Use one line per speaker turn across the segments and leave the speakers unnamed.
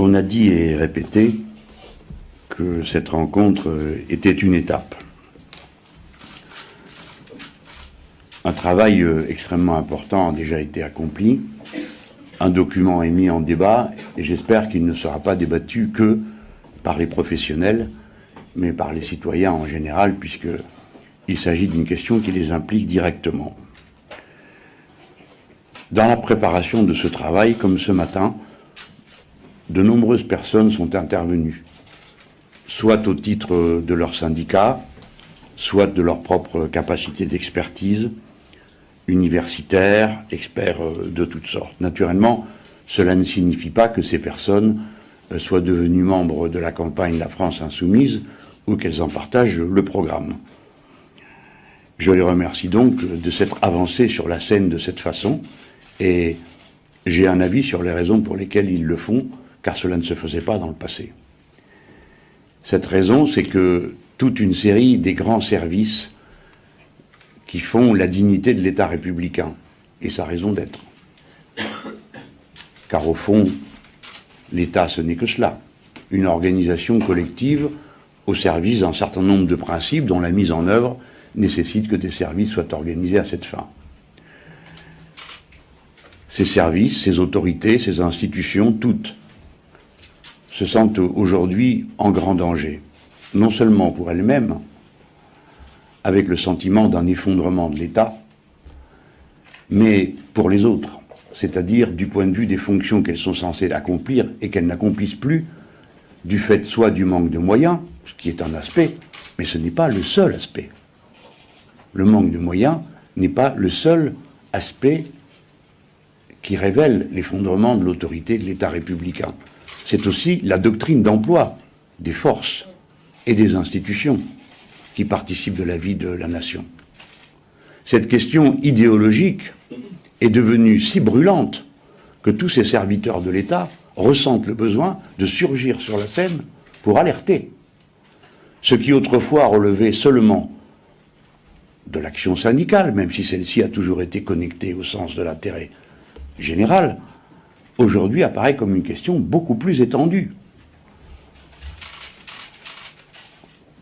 On a dit et répété que cette rencontre était une étape. Un travail extrêmement important a déjà été accompli. Un document est mis en débat et j'espère qu'il ne sera pas débattu que par les professionnels, mais par les citoyens en général, puisqu'il s'agit d'une question qui les implique directement. Dans la préparation de ce travail, comme ce matin, de nombreuses personnes sont intervenues, soit au titre de leur syndicat, soit de leur propre capacité d'expertise, universitaires, experts euh, de toutes sortes. Naturellement, cela ne signifie pas que ces personnes euh, soient devenues membres de la campagne La France Insoumise ou qu'elles en partagent le programme. Je les remercie donc de s'être avancés sur la scène de cette façon et j'ai un avis sur les raisons pour lesquelles ils le font, car cela ne se faisait pas dans le passé. Cette raison, c'est que toute une série des grands services qui font la dignité de l'État républicain et sa raison d'être. Car au fond, l'État, ce n'est que cela, une organisation collective au service d'un certain nombre de principes dont la mise en œuvre nécessite que des services soient organisés à cette fin. Ces services, ces autorités, ces institutions, toutes, se sentent aujourd'hui en grand danger, non seulement pour elles-mêmes, avec le sentiment d'un effondrement de l'État, mais pour les autres, c'est-à-dire du point de vue des fonctions qu'elles sont censées accomplir et qu'elles n'accomplissent plus, du fait soit du manque de moyens, ce qui est un aspect, mais ce n'est pas le seul aspect. Le manque de moyens n'est pas le seul aspect qui révèle l'effondrement de l'autorité de l'État républicain. C'est aussi la doctrine d'emploi des forces et des institutions qui participent de la vie de la nation. Cette question idéologique est devenue si brûlante que tous ces serviteurs de l'État ressentent le besoin de surgir sur la scène pour alerter. Ce qui autrefois relevait seulement de l'action syndicale, même si celle-ci a toujours été connectée au sens de l'intérêt général, aujourd'hui apparaît comme une question beaucoup plus étendue.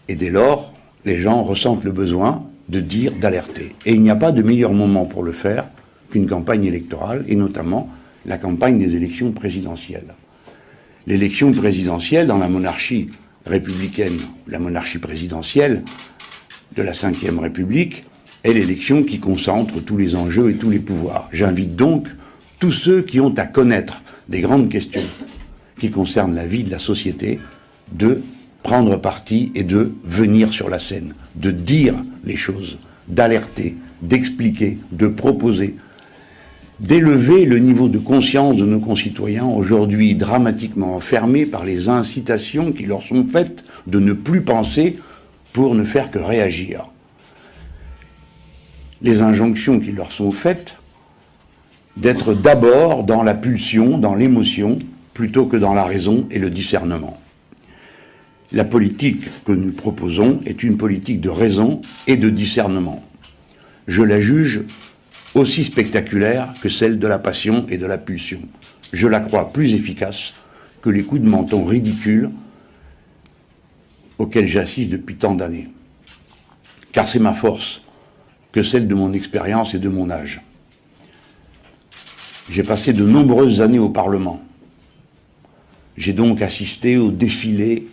Et dès lors, les gens ressentent le besoin de dire, d'alerter. Et il n'y a pas de meilleur moment pour le faire qu'une campagne électorale, et notamment la campagne des élections présidentielles. L'élection présidentielle dans la monarchie républicaine, la monarchie présidentielle de la Ve République, est l'élection qui concentre tous les enjeux et tous les pouvoirs. J'invite donc tous ceux qui ont à connaître des grandes questions qui concernent la vie de la société de prendre parti et de venir sur la scène, de dire les choses, d'alerter, d'expliquer, de proposer, d'élever le niveau de conscience de nos concitoyens, aujourd'hui dramatiquement enfermés par les incitations qui leur sont faites de ne plus penser pour ne faire que réagir. Les injonctions qui leur sont faites d'être d'abord dans la pulsion, dans l'émotion, plutôt que dans la raison et le discernement. La politique que nous proposons est une politique de raison et de discernement. Je la juge aussi spectaculaire que celle de la passion et de la pulsion. Je la crois plus efficace que les coups de menton ridicules auxquels j'assiste depuis tant d'années. Car c'est ma force que celle de mon expérience et de mon âge. J'ai passé de nombreuses années au Parlement. J'ai donc assisté au défilé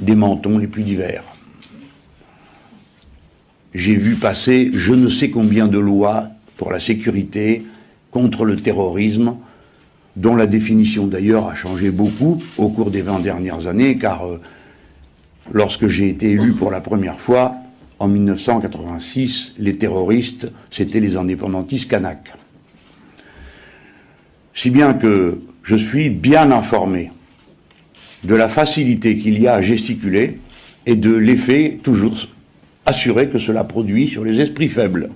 des mentons les plus divers. J'ai vu passer je ne sais combien de lois pour la sécurité, contre le terrorisme, dont la définition d'ailleurs a changé beaucoup au cours des 20 dernières années, car euh, lorsque j'ai été élu pour la première fois, en 1986, les terroristes, c'était les indépendantistes kanaks. Si bien que je suis bien informé de la facilité qu'il y a à gesticuler et de l'effet toujours assuré que cela produit sur les esprits faibles.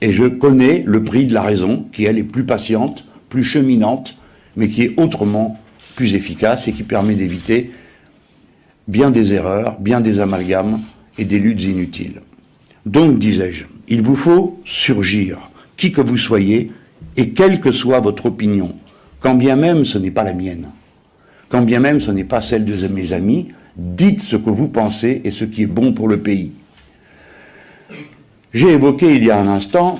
Et je connais le prix de la raison, qui elle est plus patiente, plus cheminante, mais qui est autrement plus efficace et qui permet d'éviter bien des erreurs, bien des amalgames, et des luttes inutiles. Donc, disais-je, il vous faut surgir, qui que vous soyez, et quelle que soit votre opinion, quand bien même ce n'est pas la mienne, quand bien même ce n'est pas celle de mes amis, dites ce que vous pensez et ce qui est bon pour le pays. J'ai évoqué il y a un instant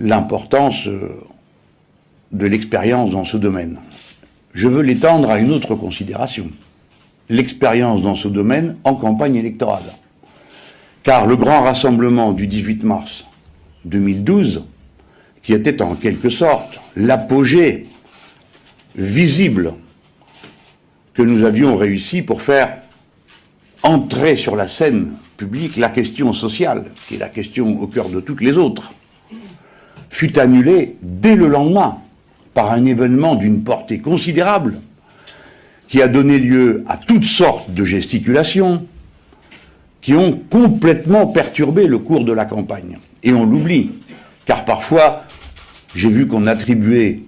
l'importance euh, de l'expérience dans ce domaine. Je veux l'étendre à une autre considération. L'expérience dans ce domaine en campagne électorale. Car le grand rassemblement du 18 mars 2012, qui était en quelque sorte l'apogée visible que nous avions réussi pour faire entrer sur la scène publique la question sociale, qui est la question au cœur de toutes les autres, fut annulé dès le lendemain par un événement d'une portée considérable qui a donné lieu à toutes sortes de gesticulations qui ont complètement perturbé le cours de la campagne. Et on l'oublie, car parfois, j'ai vu qu'on attribuait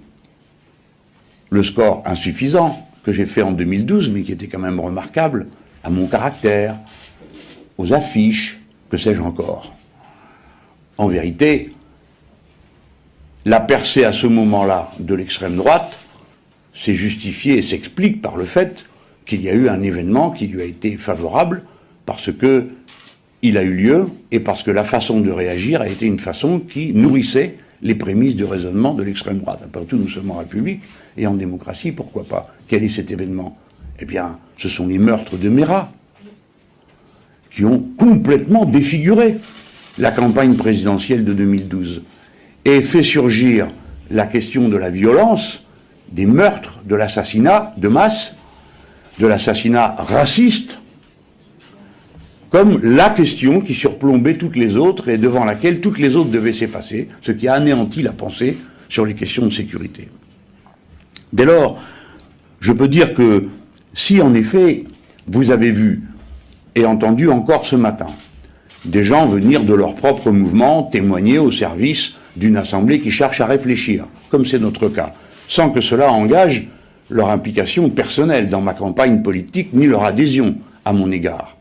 le score insuffisant que j'ai fait en 2012, mais qui était quand même remarquable, à mon caractère, aux affiches, que sais-je encore. En vérité, la percée à ce moment-là de l'extrême droite s'est justifiée et s'explique par le fait qu'il y a eu un événement qui lui a été favorable parce que il a eu lieu et parce que la façon de réagir a été une façon qui nourrissait les prémices du raisonnement de l'extrême droite. Après tout, nous sommes en République et en démocratie, pourquoi pas? Quel est cet événement? Eh bien, ce sont les meurtres de Mera qui ont complètement défiguré la campagne présidentielle de 2012 et fait surgir la question de la violence, des meurtres, de l'assassinat de masse, de l'assassinat raciste, comme la question qui surplombait toutes les autres et devant laquelle toutes les autres devaient s'effacer, ce qui a anéanti la pensée sur les questions de sécurité. Dès lors, je peux dire que si en effet vous avez vu et entendu encore ce matin des gens venir de leur propre mouvement témoigner au service d'une assemblée qui cherche à réfléchir, comme c'est notre cas, sans que cela engage leur implication personnelle dans ma campagne politique ni leur adhésion à mon égard.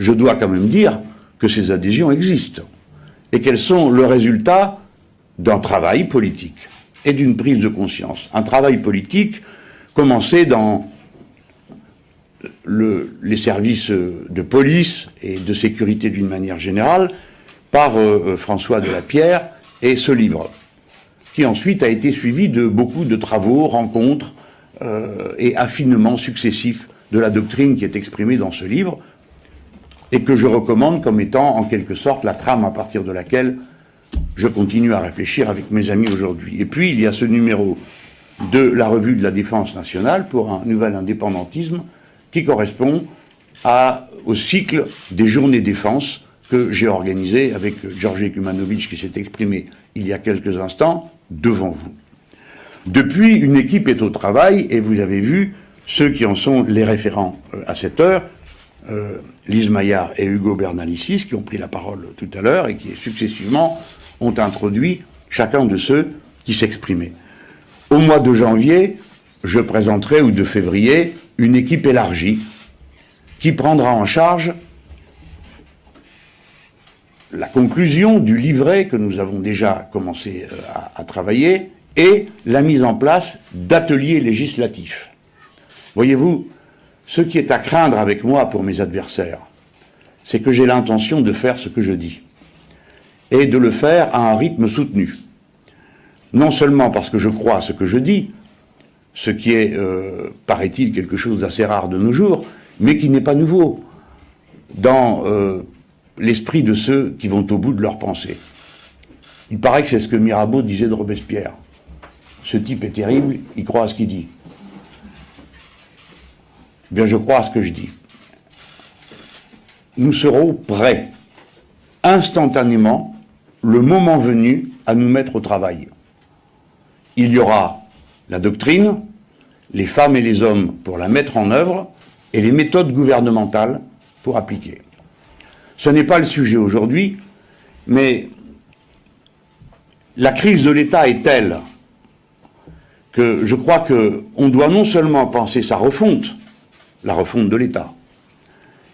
Je dois quand même dire que ces adhésions existent et qu'elles sont le résultat d'un travail politique et d'une prise de conscience. Un travail politique commencé dans les services de police et de sécurité d'une manière générale par euh, François de la Pierre et ce livre, qui ensuite a été suivi de beaucoup de travaux, rencontres euh, et affinements successifs de la doctrine qui est exprimée dans ce livre, et que je recommande comme étant en quelque sorte la trame à partir de laquelle je continue à réfléchir avec mes amis aujourd'hui. Et puis il y a ce numéro de la revue de la défense nationale pour un nouvel indépendantisme qui correspond au cycle des journées défense que j'ai organisé avec Georges Kumanovic qui s'est exprimé il y a quelques instants devant vous. Depuis, une équipe est au travail et vous avez vu ceux qui en sont les référents euh, à cette heure, euh, Lise Maillard et Hugo Bernalicis, qui ont pris la parole tout à l'heure et qui successivement ont introduit chacun de ceux qui s'exprimaient. Au mois de janvier, je présenterai, ou de février, une équipe élargie qui prendra en charge la conclusion du livret que nous avons déjà commencé euh, à, travailler et la mise en place d'ateliers législatifs. Voyez-vous, ce qui est à craindre avec moi pour mes adversaires, c'est que j'ai l'intention de faire ce que je dis et de le faire à un rythme soutenu. Non seulement parce que je crois à ce que je dis, ce qui est, euh, paraît-il, quelque chose d'assez rare de nos jours, mais qui n'est pas nouveau. Dans euh, l'esprit de ceux qui vont au bout de leur pensée. Il paraît que c'est ce que Mirabeau disait de Robespierre. Ce type est terrible, il croit à ce qu'il dit. Bien, je crois à ce que je dis. Nous serons prêts, instantanément, le moment venu, à nous mettre au travail. Il y aura la doctrine, les femmes et les hommes pour la mettre en œuvre, et les méthodes gouvernementales pour appliquer. Ce n'est pas le sujet aujourd'hui, mais la crise de l'État est telle que je crois qu'on doit non seulement penser sa refonte, la refonte de l'État,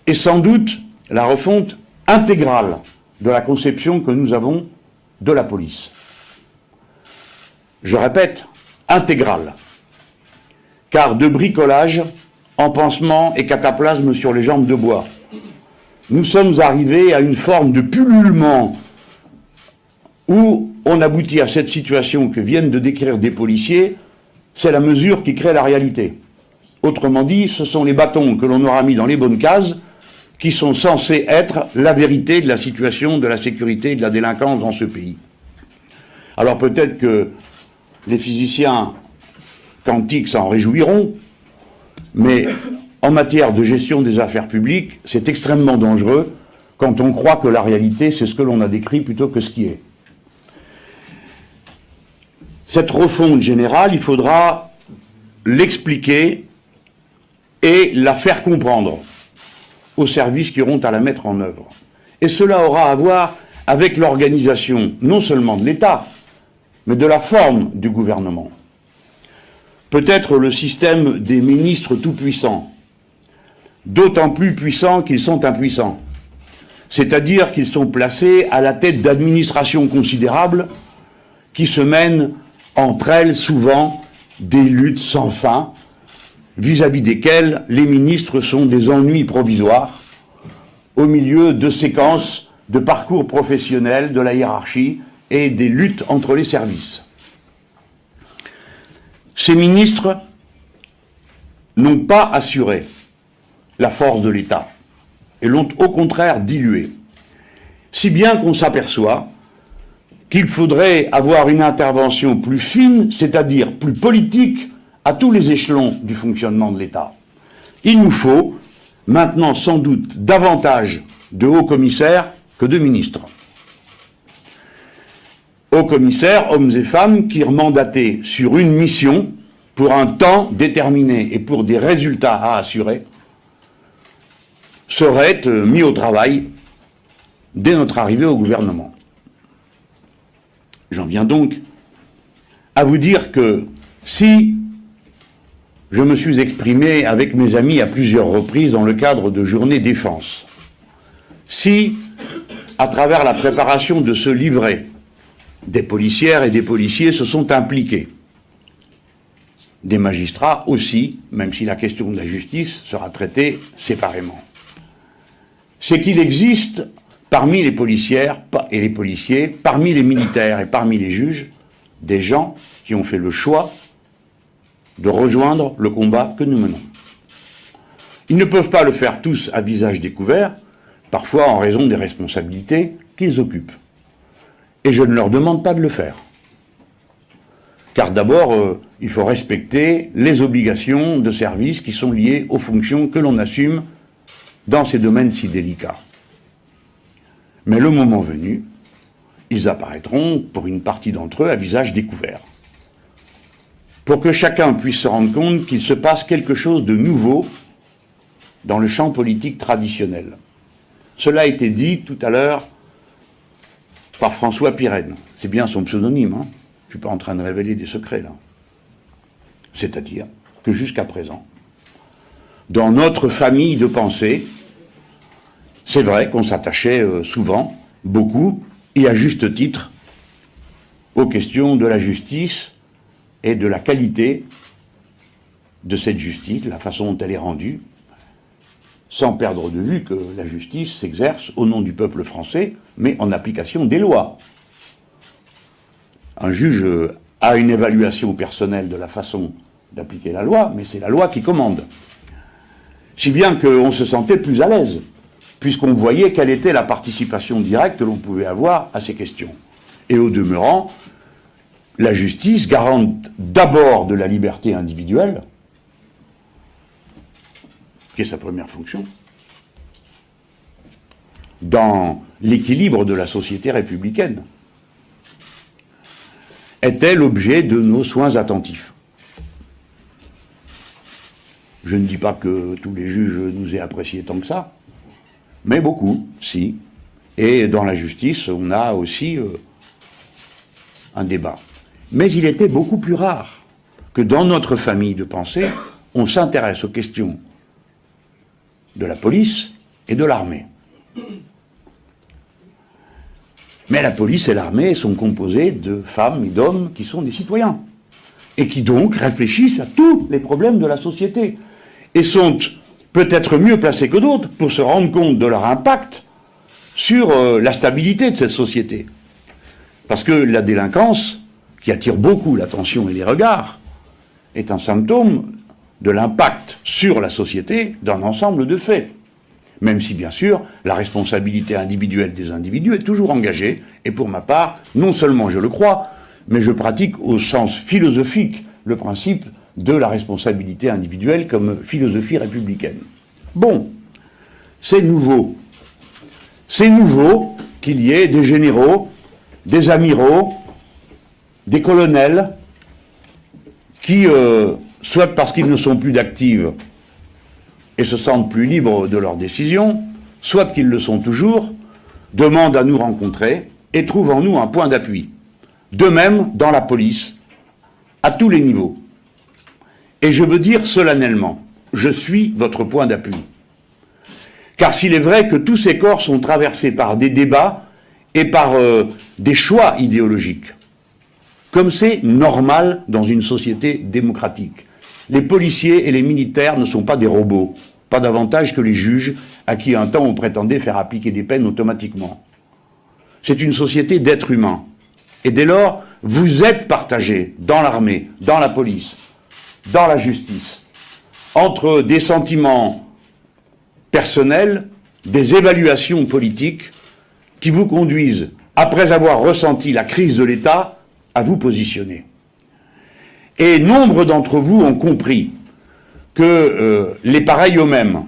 et sans doute la refonte intégrale de la conception que nous avons de la police. Je répète, intégrale. Car de bricolage en pansement et cataplasme sur les jambes de bois, nous sommes arrivés à une forme de pullulement où on aboutit à cette situation que viennent de décrire des policiers, c'est la mesure qui crée la réalité. Autrement dit, ce sont les bâtons que l'on aura mis dans les bonnes cases qui sont censés être la vérité de la situation de la sécurité et de la délinquance dans ce pays. Alors peut-être que les physiciens quantiques s'en réjouiront, mais en matière de gestion des affaires publiques, c'est extrêmement dangereux quand on croit que la réalité, c'est ce que l'on a décrit plutôt que ce qui est. Cette refonte générale, il faudra l'expliquer et la faire comprendre aux services qui auront à la mettre en œuvre. Et cela aura à voir avec l'organisation non seulement de l'État, mais de la forme du gouvernement. Peut-être le système des ministres tout-puissants, d'autant plus puissants qu'ils sont impuissants. C'est-à-dire qu'ils sont placés à la tête d'administrations considérables qui se mènent entre elles souvent des luttes sans fin, vis-à-vis desquelles les ministres sont des ennuis provisoires, au milieu de séquences de parcours professionnels de la hiérarchie et des luttes entre les services. Ces ministres n'ont pas assuré la force de l'État et l'ont au contraire dilué. Si bien qu'on s'aperçoit qu'il faudrait avoir une intervention plus fine, c'est-à-dire plus politique, à tous les échelons du fonctionnement de l'État. Il nous faut maintenant sans doute davantage de hauts commissaires que de ministres. Hauts commissaires, hommes et femmes, qui mandatés sur une mission pour un temps déterminé et pour des résultats à assurer, seraient euh, mis au travail dès notre arrivée au gouvernement. J'en viens donc à vous dire que si je me suis exprimé avec mes amis à plusieurs reprises dans le cadre de journées défense, si, à travers la préparation de ce livret, des policières et des policiers se sont impliqués, des magistrats aussi, même si la question de la justice sera traitée séparément, c'est qu'il existe parmi les policières et les policiers, parmi les militaires et parmi les juges, des gens qui ont fait le choix de rejoindre le combat que nous menons. Ils ne peuvent pas le faire tous à visage découvert, parfois en raison des responsabilités qu'ils occupent. Et je ne leur demande pas de le faire. Car d'abord, euh, il faut respecter les obligations de service qui sont liées aux fonctions que l'on assume dans ces domaines si délicats. Mais le moment venu, ils apparaîtront, pour une partie d'entre eux, à visage découvert. Pour que chacun puisse se rendre compte qu'il se passe quelque chose de nouveau dans le champ politique traditionnel. Cela a été dit tout à l'heure par François Pirenne. C'est bien son pseudonyme, hein je ne suis pas en train de révéler des secrets là. C'est-à-dire que jusqu'à présent, dans notre famille de pensée, c'est vrai qu'on s'attachait euh, souvent, beaucoup, et à juste titre, aux questions de la justice et de la qualité de cette justice, la façon dont elle est rendue, sans perdre de vue que la justice s'exerce au nom du peuple français, mais en application des lois. Un juge a une évaluation personnelle de la façon d'appliquer la loi, mais c'est la loi qui commande. Si bien qu'on se sentait plus à l'aise puisqu'on voyait quelle était la participation directe que l'on pouvait avoir à ces questions. Et au demeurant, la justice garante d'abord de la liberté individuelle, qui est sa première fonction, dans l'équilibre de la société républicaine, était l'objet de nos soins attentifs. Je ne dis pas que tous les juges nous aient appréciés tant que ça, mais beaucoup, si. Et dans la justice, on a aussi euh, un débat. Mais il était beaucoup plus rare que dans notre famille de pensée, on s'intéresse aux questions de la police et de l'armée. Mais la police et l'armée sont composées de femmes et d'hommes qui sont des citoyens. et qui donc réfléchissent à tous les problèmes de la société, et sont peut-être mieux placés que d'autres pour se rendre compte de leur impact sur euh, la stabilité de cette société. Parce que la délinquance, qui attire beaucoup l'attention et les regards, est un symptôme de l'impact sur la société d'un ensemble de faits. Même si, bien sûr, la responsabilité individuelle des individus est toujours engagée, et pour ma part, non seulement je le crois, mais je pratique au sens philosophique le principe de la responsabilité individuelle comme philosophie républicaine. Bon, c'est nouveau. C'est nouveau qu'il y ait des généraux, des amiraux, des colonels qui, euh, soit parce qu'ils ne sont plus d'actifs et se sentent plus libres de leurs décisions, soit qu'ils le sont toujours, demandent à nous rencontrer et trouvent en nous un point d'appui. De même dans la police, à tous les niveaux. Et je veux dire solennellement, je suis votre point d'appui. Car s'il est vrai que tous ces corps sont traversés par des débats et par euh, des choix idéologiques, comme c'est normal dans une société démocratique, les policiers et les militaires ne sont pas des robots, pas davantage que les juges à qui un temps on prétendait faire appliquer des peines automatiquement. C'est une société d'êtres humains. Et dès lors, vous êtes partagés dans l'armée, dans la police, dans la justice, entre des sentiments personnels, des évaluations politiques qui vous conduisent, après avoir ressenti la crise de l'État, à vous positionner. Et nombre d'entre vous ont compris que euh, les pareils eux-mêmes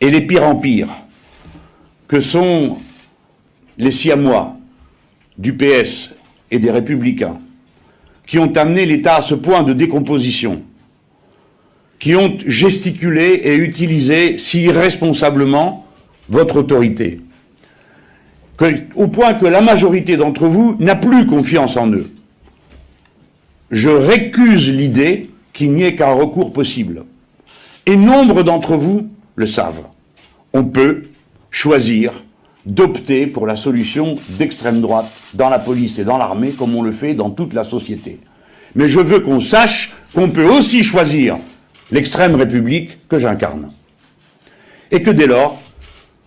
et les pires en pire, que sont les Siamois du PS et des Républicains, qui ont amené l'État à ce point de décomposition, qui ont gesticulé et utilisé si irresponsablement votre autorité, au point que la majorité d'entre vous n'a plus confiance en eux je récuse l'idée qu'il n'y ait qu'un recours possible. Et nombre d'entre vous le savent. On peut choisir d'opter pour la solution d'extrême droite dans la police et dans l'armée, comme on le fait dans toute la société. Mais je veux qu'on sache qu'on peut aussi choisir l'extrême république que j'incarne. Et que dès lors,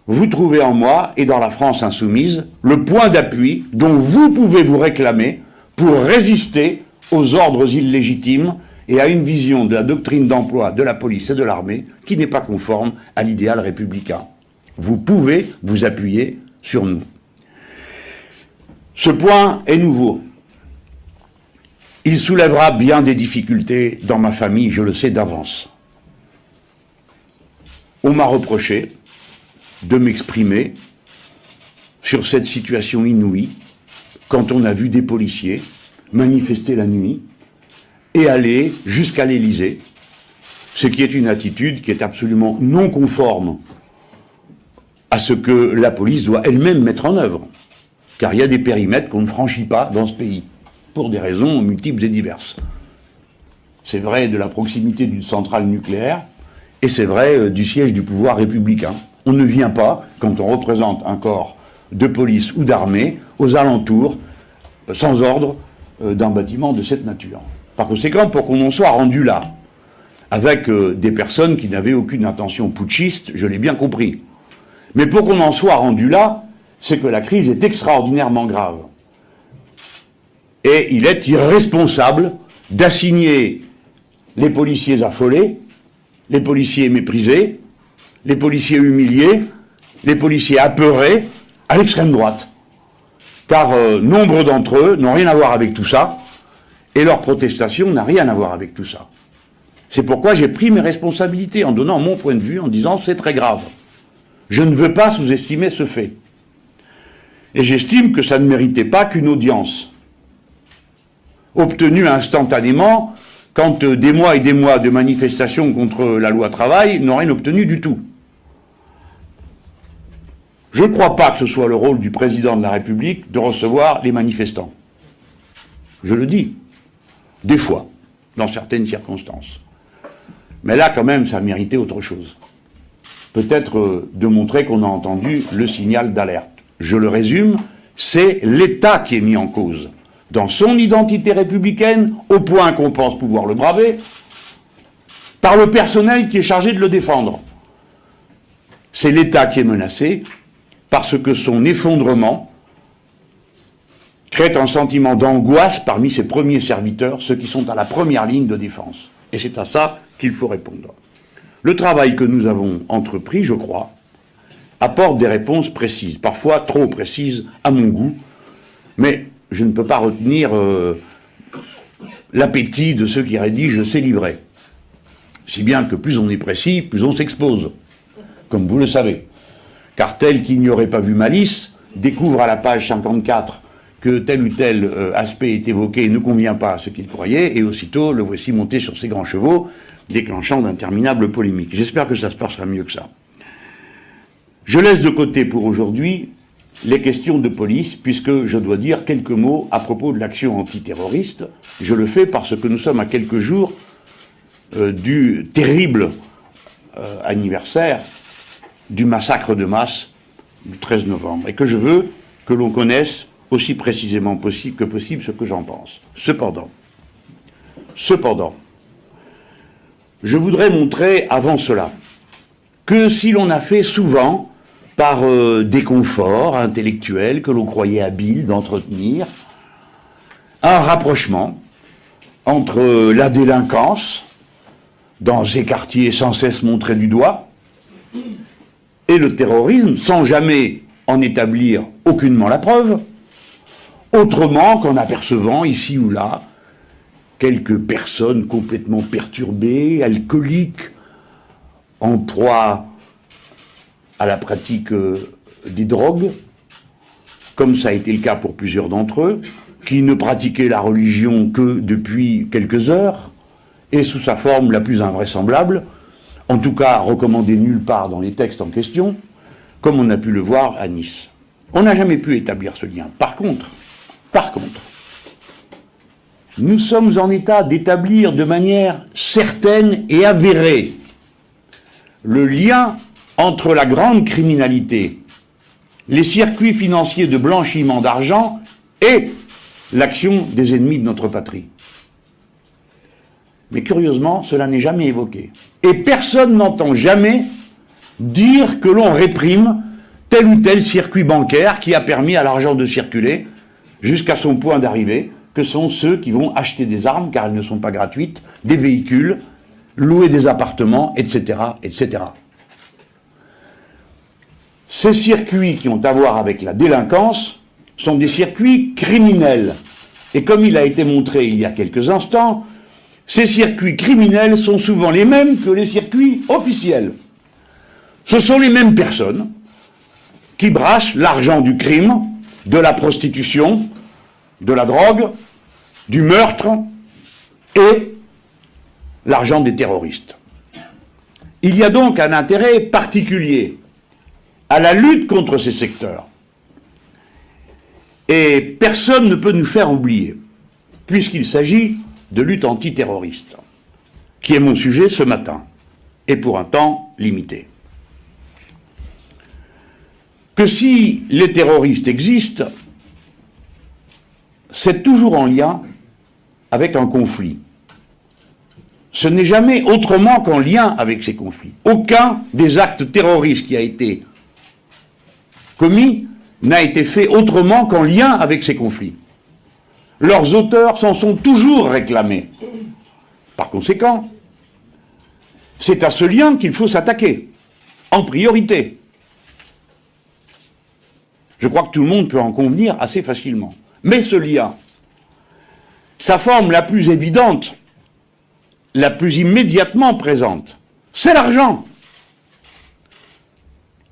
vous trouvez en moi et dans la France insoumise le point d'appui dont vous pouvez vous réclamer pour résister aux ordres illégitimes et à une vision de la doctrine d'emploi de la police et de l'armée qui n'est pas conforme à l'idéal républicain. Vous pouvez vous appuyer sur nous. Ce point est nouveau. Il soulèvera bien des difficultés dans ma famille, je le sais d'avance. On m'a reproché de m'exprimer sur cette situation inouïe quand on a vu des policiers manifester la nuit et aller jusqu'à l'Élysée, ce qui est une attitude qui est absolument non conforme à ce que la police doit elle-même mettre en œuvre. Car il y a des périmètres qu'on ne franchit pas dans ce pays, pour des raisons multiples et diverses. C'est vrai de la proximité d'une centrale nucléaire, et c'est vrai euh, du siège du pouvoir républicain. On ne vient pas, quand on représente un corps de police ou d'armée, aux alentours, euh, sans ordre, euh, d'un bâtiment de cette nature. Par conséquent, pour qu'on en soit rendu là, avec des personnes qui n'avaient aucune intention putschiste, je l'ai bien compris. Mais pour qu'on en soit rendu là, c'est que la crise est extraordinairement grave. Et il est irresponsable d'assigner les policiers affolés, les policiers méprisés, les policiers humiliés, les policiers apeurés à l'extrême droite car euh, nombre d'entre eux n'ont rien à voir avec tout ça, et leur protestation n'a rien à voir avec tout ça. C'est pourquoi j'ai pris mes responsabilités en donnant mon point de vue, en disant c'est très grave. Je ne veux pas sous-estimer ce fait. Et j'estime que ça ne méritait pas qu'une audience obtenue instantanément quand euh, des mois et des mois de manifestations contre la loi travail n'ont rien obtenu du tout. Je ne crois pas que ce soit le rôle du président de la République de recevoir les manifestants. Je le dis, des fois, dans certaines circonstances. Mais là, quand même, ça méritait autre chose. Peut-être euh, de montrer qu'on a entendu le signal d'alerte. Je le résume, c'est l'État qui est mis en cause. dans son identité républicaine, au point qu'on pense pouvoir le braver, par le personnel qui est chargé de le défendre. C'est l'État qui est menacé, parce que son effondrement crée un sentiment d'angoisse parmi ses premiers serviteurs, ceux qui sont à la première ligne de défense. Et c'est à ça qu'il faut répondre. Le travail que nous avons entrepris, je crois, apporte des réponses précises, parfois trop précises à mon goût, mais je ne peux pas retenir euh, l'appétit de ceux qui rédigent ces livrets. Si bien que plus on est précis, plus on s'expose, comme vous le savez. Car tel qui n'y aurait pas vu malice découvre à la page 54 que tel ou tel euh, aspect est évoqué et ne convient pas à ce qu'il croyait, et aussitôt le voici monté sur ses grands chevaux, déclenchant d'interminables polémiques. J'espère que ça se passera mieux que ça. Je laisse de côté pour aujourd'hui les questions de police, puisque je dois dire quelques mots à propos de l'action antiterroriste. Je le fais parce que nous sommes à quelques jours euh, du terrible euh, anniversaire du massacre de masse du 13 novembre, et que je veux que l'on connaisse aussi précisément possible que possible ce que j'en pense. Cependant, cependant, je voudrais montrer avant cela que si l'on a fait souvent, par euh, des conforts intellectuels que l'on croyait habiles d'entretenir, un rapprochement entre la délinquance, dans ces quartiers sans cesse montrés du doigt, et le terrorisme, sans jamais en établir aucunement la preuve, autrement qu'en apercevant ici ou là quelques personnes complètement perturbées, alcooliques, en proie à la pratique euh, des drogues, comme ça a été le cas pour plusieurs d'entre eux, qui ne pratiquaient la religion que depuis quelques heures, et sous sa forme la plus invraisemblable, en tout cas recommandée nulle part dans les textes en question, comme on a pu le voir à Nice. On n'a jamais pu établir ce lien. Par contre, par contre, nous sommes en état d'établir de manière certaine et avérée le lien entre la grande criminalité, les circuits financiers de blanchiment d'argent et l'action des ennemis de notre patrie. Mais curieusement, cela n'est jamais évoqué. Et personne n'entend jamais dire que l'on réprime tel ou tel circuit bancaire qui a permis à l'argent de circuler jusqu'à son point d'arrivée, que sont ceux qui vont acheter des armes, car elles ne sont pas gratuites, des véhicules, louer des appartements, etc., etc. Ces circuits qui ont à voir avec la délinquance sont des circuits criminels. Et comme il a été montré il y a quelques instants, ces circuits criminels sont souvent les mêmes que les circuits officiels. Ce sont les mêmes personnes qui brassent l'argent du crime, de la prostitution, de la drogue, du meurtre et l'argent des terroristes. Il y a donc un intérêt particulier à la lutte contre ces secteurs. Et personne ne peut nous faire oublier, puisqu'il s'agit de lutte antiterroriste, qui est mon sujet ce matin, et pour un temps limité. Que si les terroristes existent, c'est toujours en lien avec un conflit. Ce n'est jamais autrement qu'en lien avec ces conflits. Aucun des actes terroristes qui a été commis n'a été fait autrement qu'en lien avec ces conflits. Leurs auteurs s'en sont toujours réclamés. Par conséquent, c'est à ce lien qu'il faut s'attaquer, en priorité. Je crois que tout le monde peut en convenir assez facilement. Mais ce lien, sa forme la plus évidente, la plus immédiatement présente, c'est l'argent.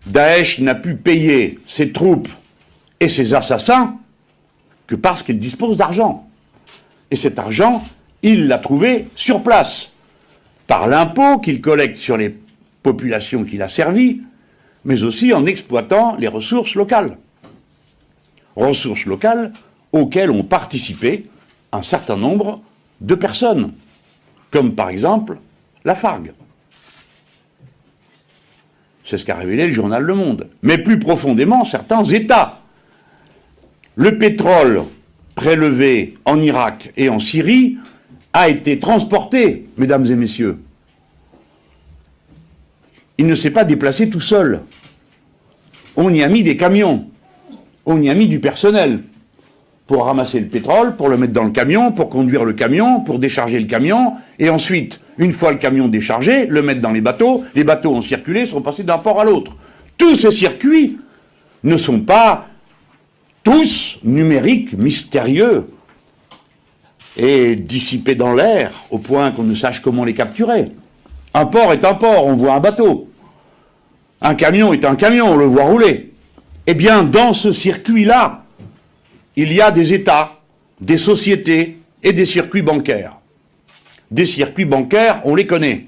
Daesh n'a pu payer ses troupes et ses assassins que parce qu'il dispose d'argent. Et cet argent, il l'a trouvé sur place, par l'impôt qu'il collecte sur les populations qu'il a servies, mais aussi en exploitant les ressources locales. Ressources locales auxquelles ont participé un certain nombre de personnes, comme par exemple la Fargue. C'est ce qu'a révélé le journal Le Monde. Mais plus profondément, certains États. Le pétrole prélevé en Irak et en Syrie a été transporté, mesdames et messieurs. Il ne s'est pas déplacé tout seul. On y a mis des camions, on y a mis du personnel pour ramasser le pétrole, pour le mettre dans le camion, pour conduire le camion, pour décharger le camion, et ensuite, une fois le camion déchargé, le mettre dans les bateaux. Les bateaux ont circulé, sont passés d'un port à l'autre. Tous ces circuits ne sont pas tous numériques, mystérieux, et dissipés dans l'air, au point qu'on ne sache comment les capturer. Un port est un port, on voit un bateau. Un camion est un camion, on le voit rouler. Eh bien, dans ce circuit-là, il y a des États, des sociétés et des circuits bancaires. Des circuits bancaires, on les connaît.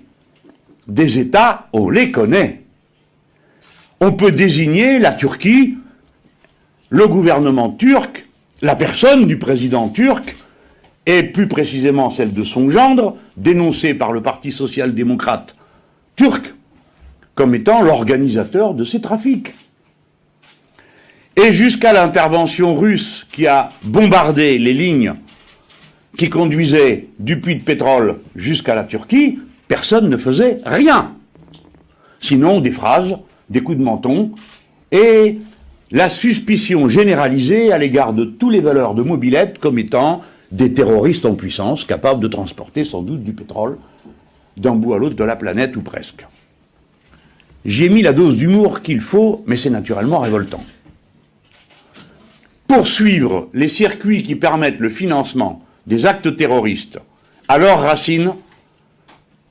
Des États, on les connaît. On peut désigner la Turquie, le gouvernement turc, la personne du président turc, et plus précisément celle de son gendre, dénoncée par le Parti social-démocrate turc, comme étant l'organisateur de ces trafics et jusqu'à l'intervention russe qui a bombardé les lignes qui conduisaient du puits de pétrole jusqu'à la Turquie, personne ne faisait rien. Sinon des phrases, des coups de menton et la suspicion généralisée à l'égard de tous les valeurs de mobilette comme étant des terroristes en puissance capables de transporter sans doute du pétrole d'un bout à l'autre de la planète ou presque. J'ai mis la dose d'humour qu'il faut, mais c'est naturellement révoltant poursuivre les circuits qui permettent le financement des actes terroristes à leur racine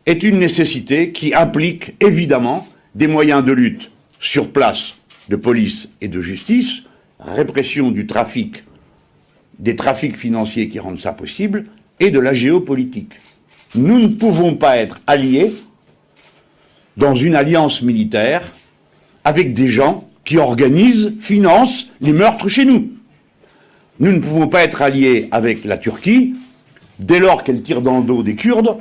est une nécessité qui implique évidemment des moyens de lutte sur place de police et de justice, répression du trafic, des trafics financiers qui rendent ça possible, et de la géopolitique. Nous ne pouvons pas être alliés dans une alliance militaire avec des gens qui organisent, financent les meurtres chez nous. Nous ne pouvons pas être alliés avec la Turquie dès lors qu'elle tire dans le dos des Kurdes,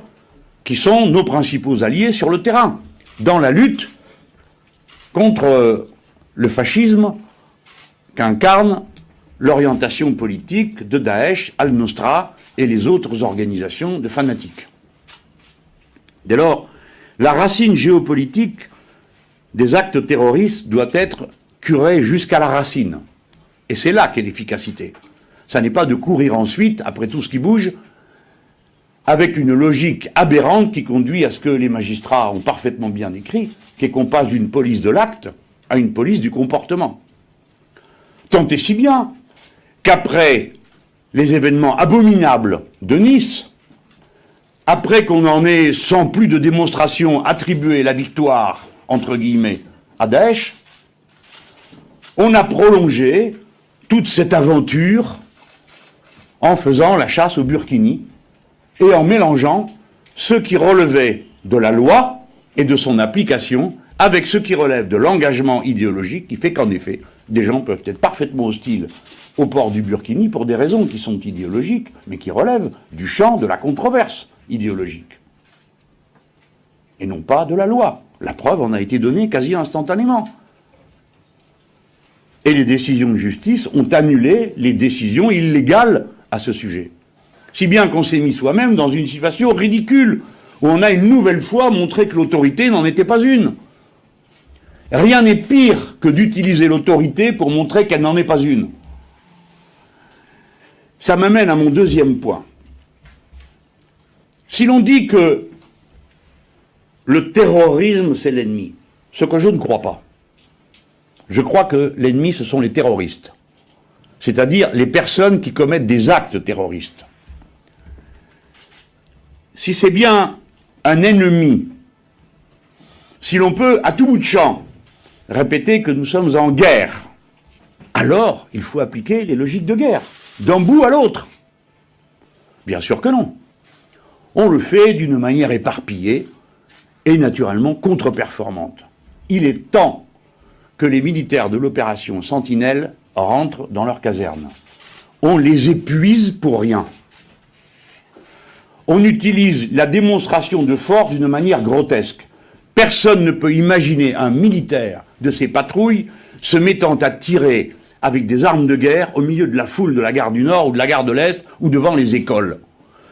qui sont nos principaux alliés sur le terrain, dans la lutte contre le fascisme qu'incarne l'orientation politique de Daesh, Al-Nostra et les autres organisations de fanatiques. Dès lors, la racine géopolitique des actes terroristes doit être curée jusqu'à la racine. Et c'est là qu'est l'efficacité. Ça n'est pas de courir ensuite, après tout ce qui bouge, avec une logique aberrante qui conduit à ce que les magistrats ont parfaitement bien écrit, qui est qu'on passe d'une police de l'acte à une police du comportement. Tant et si bien qu'après les événements abominables de Nice, après qu'on en ait, sans plus de démonstration, attribué la victoire, entre guillemets, à Daesh, on a prolongé toute cette aventure en faisant la chasse au burkini et en mélangeant ce qui relevait de la loi et de son application avec ce qui relève de l'engagement idéologique qui fait qu'en effet, des gens peuvent être parfaitement hostiles au port du Burkini pour des raisons qui sont idéologiques, mais qui relèvent du champ de la controverse idéologique. Et non pas de la loi. La preuve en a été donnée quasi instantanément. Et les décisions de justice ont annulé les décisions illégales à ce sujet. Si bien qu'on s'est mis soi-même dans une situation ridicule, où on a une nouvelle fois montré que l'autorité n'en était pas une. Rien n'est pire que d'utiliser l'autorité pour montrer qu'elle n'en est pas une. Ça m'amène à mon deuxième point. Si l'on dit que le terrorisme, c'est l'ennemi, ce que je ne crois pas, je crois que l'ennemi, ce sont les terroristes, c'est-à-dire les personnes qui commettent des actes terroristes. Si c'est bien un ennemi, si l'on peut, à tout bout de champ, répéter que nous sommes en guerre, alors il faut appliquer les logiques de guerre, d'un bout à l'autre. Bien sûr que non. On le fait d'une manière éparpillée et naturellement contre-performante. Il est temps que les militaires de l'opération Sentinelle rentrent dans leur caserne. On les épuise pour rien. On utilise la démonstration de force d'une manière grotesque. Personne ne peut imaginer un militaire de ces patrouilles se mettant à tirer avec des armes de guerre au milieu de la foule de la gare du Nord ou de la gare de l'Est ou devant les écoles.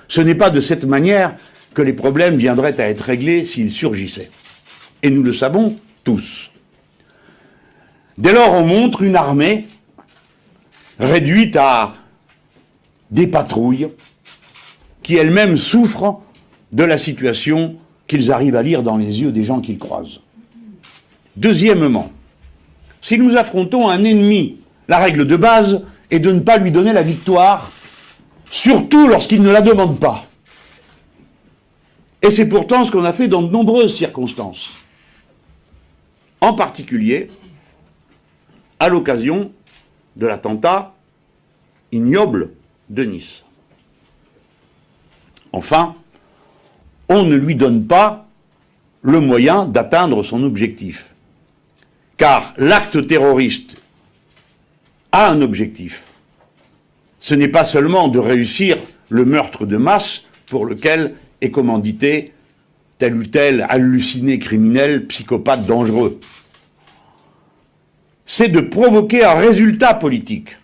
Ce n'est pas de cette manière que les problèmes viendraient à être réglés s'ils surgissaient. Et nous le savons tous. Dès lors, on montre une armée réduite à des patrouilles qui elles-mêmes souffrent de la situation qu'ils arrivent à lire dans les yeux des gens qu'ils croisent. Deuxièmement, si nous affrontons un ennemi, la règle de base est de ne pas lui donner la victoire, surtout lorsqu'il ne la demande pas. Et c'est pourtant ce qu'on a fait dans de nombreuses circonstances. En particulier, à l'occasion de l'attentat ignoble de Nice. Enfin, on ne lui donne pas le moyen d'atteindre son objectif. Car l'acte terroriste a un objectif. Ce n'est pas seulement de réussir le meurtre de masse pour lequel est commandité tel ou tel halluciné criminel, psychopathe dangereux. C'est de provoquer un résultat politique.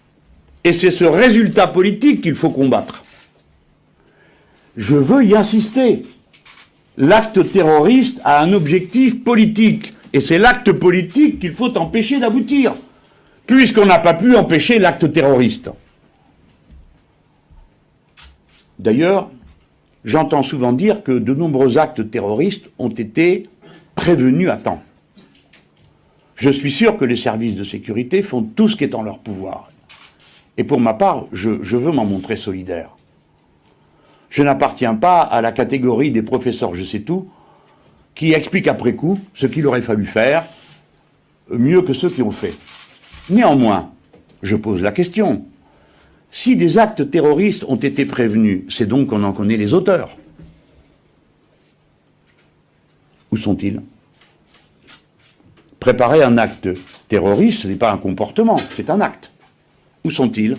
Et c'est ce résultat politique qu'il faut combattre. Je veux y insister. L'acte terroriste a un objectif politique. Et c'est l'acte politique qu'il faut empêcher d'aboutir, puisqu'on n'a pas pu empêcher l'acte terroriste. D'ailleurs, j'entends souvent dire que de nombreux actes terroristes ont été prévenus à temps. Je suis sûr que les services de sécurité font tout ce qui est en leur pouvoir. Et pour ma part, je, veux m'en montrer solidaire. Je n'appartiens pas à la catégorie des professeurs je sais tout, qui expliquent après coup ce qu'il aurait fallu faire mieux que ceux qui ont fait. Néanmoins, je pose la question. Si des actes terroristes ont été prévenus, c'est donc qu'on en connaît les auteurs. Où sont-ils? Préparer un acte terroriste, ce n'est pas un comportement, c'est un acte. Où sont-ils?